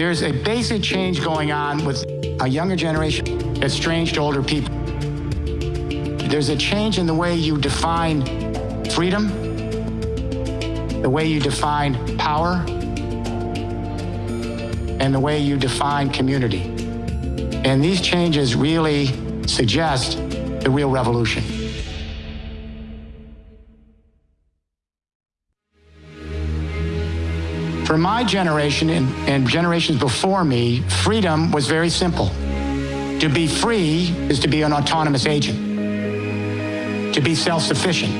There's a basic change going on with a younger generation that's strange to older people. There's a change in the way you define freedom, the way you define power, and the way you define community. And these changes really suggest the real revolution. For my generation and, and, generations before me, freedom was very simple. To be free is to be an autonomous agent, to be self-sufficient,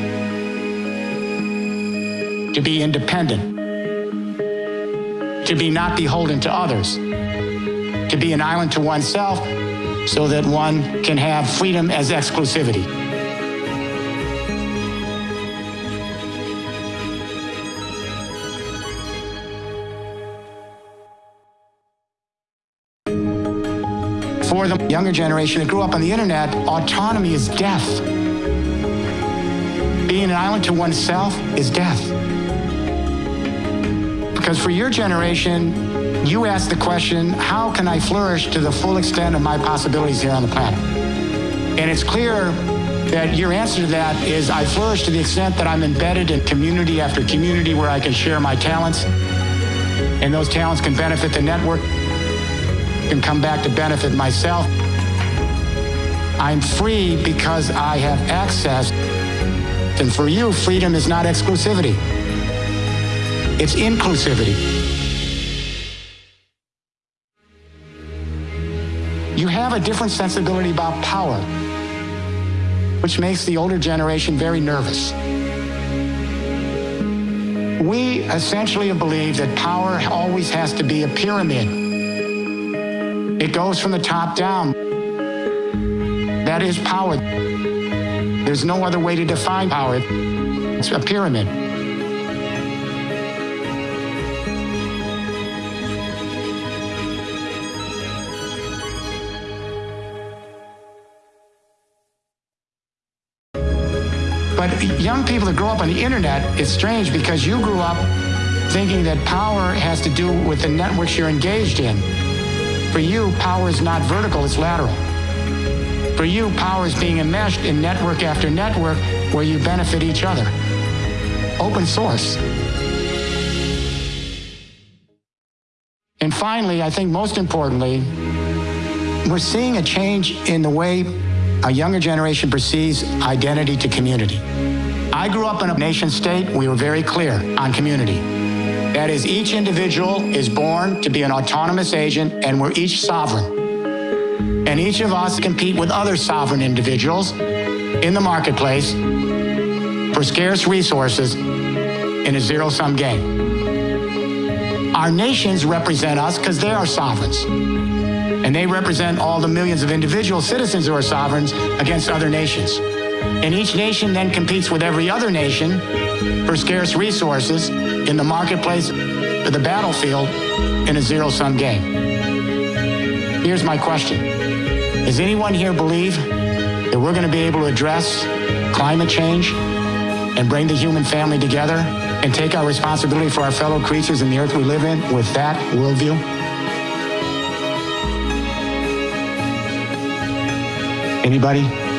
to be independent, to be not beholden to others, to be an island to oneself so that one can have freedom as exclusivity. For the younger generation that grew up on the internet, autonomy is death. Being an island to oneself is death. Because for your generation, you ask the question, how can I flourish to the full extent of my possibilities here on the planet? And it's clear that your answer to that is I flourish to the extent that I'm embedded in community after community where I can share my talents, and those talents can benefit the network, can come back to benefit myself. I'm free because I have access. And for you, freedom is not exclusivity. It's inclusivity. You have a different sensibility about power, which makes the older generation very nervous. We essentially believe that power always has to be a pyramid. It goes from the top down. That is power. There's no other way to define power. It's a pyramid. But young people that grow up on the internet, it's strange because you grew up thinking that power has to do with the networks you're engaged in. For you, power is not vertical, it's lateral. For you, power is being enmeshed in network after network where you benefit each other. Open source. And finally, I think most importantly, we're seeing a change in the way a younger generation perceives identity to community. I grew up in a nation state, we were very clear on community. That is, each individual is born to be an autonomous agent and we're each sovereign. And each of us compete with other sovereign individuals in the marketplace for scarce resources in a zero-sum game. Our nations represent us because they are sovereigns and they represent all the millions of individual citizens who are sovereigns against other nations. And each nation then competes with every other nation for scarce resources in the marketplace or the battlefield in a zero-sum game. Here's my question. Does anyone here believe that we're going to be able to address climate change and bring the human family together and take our responsibility for our fellow creatures in the earth we live in with that worldview? Anybody?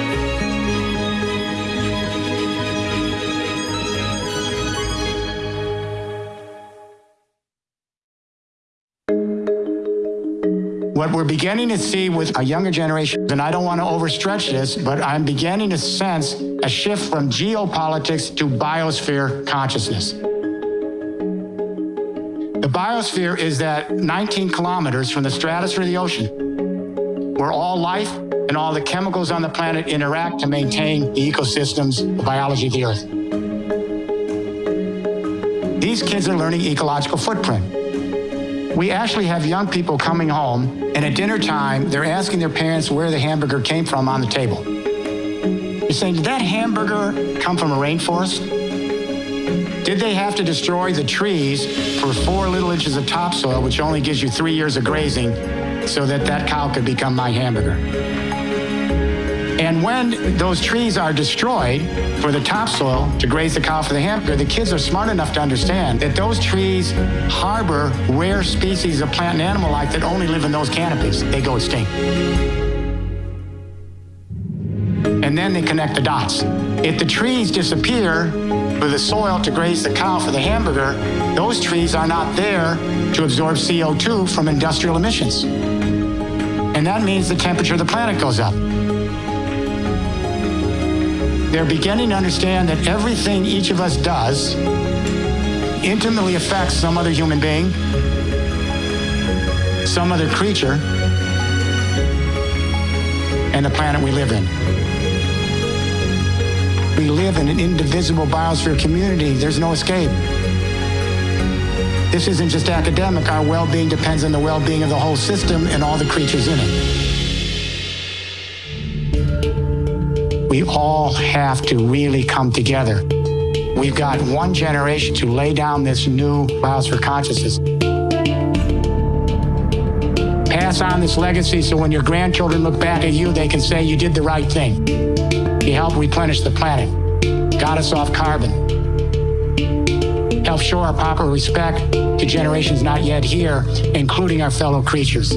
What we're beginning to see with a younger generation, and I don't want to overstretch this, but I'm beginning to sense a shift from geopolitics to biosphere consciousness. The biosphere is that 19 kilometers from the stratosphere to the ocean, where all life and all the chemicals on the planet interact to maintain the ecosystems, the biology of the Earth. These kids are learning ecological footprint. We actually have young people coming home, and at dinner time, they're asking their parents where the hamburger came from on the table. You're saying, did that hamburger come from a rainforest? Did they have to destroy the trees for four little inches of topsoil, which only gives you three years of grazing, so that that cow could become my hamburger? And when those trees are destroyed for the topsoil to graze the cow for the hamburger, the kids are smart enough to understand that those trees harbor rare species of plant and animal life that only live in those canopies. They go extinct. And then they connect the dots. If the trees disappear for the soil to graze the cow for the hamburger, those trees are not there to absorb CO2 from industrial emissions. And that means the temperature of the planet goes up. They're beginning to understand that everything each of us does intimately affects some other human being, some other creature, and the planet we live in. We live in an indivisible biosphere community. There's no escape. This isn't just academic. Our well-being depends on the well-being of the whole system and all the creatures in it. We all have to really come together. We've got one generation to lay down this new biosphere consciousness. Pass on this legacy so when your grandchildren look back at you, they can say you did the right thing. You helped replenish the planet, got us off carbon, helped show our proper respect to generations not yet here, including our fellow creatures.